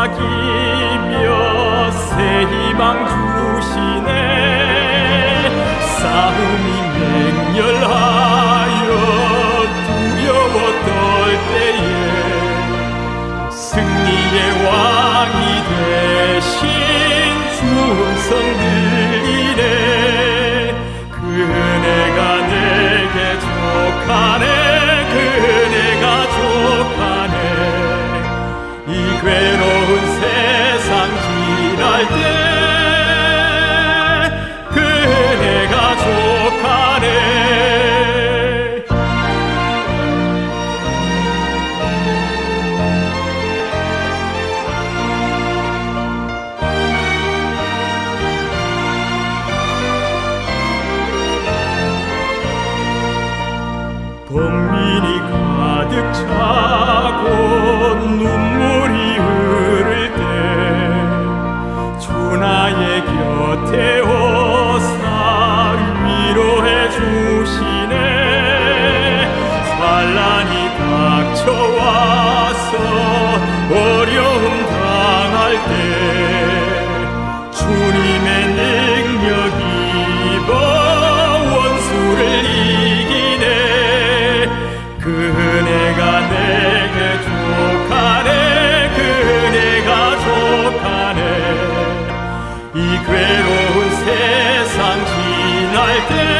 속삭이며 새 희망 주시네. 싸움이 맹렬하여 두려워 떨 때에 승리의 왕 범민이 가득 차고 눈물이 흐를 때 주 나의 곁에 오사 위로해 주시네. 환란이 닥쳐와서 괴로운 세상 지날 때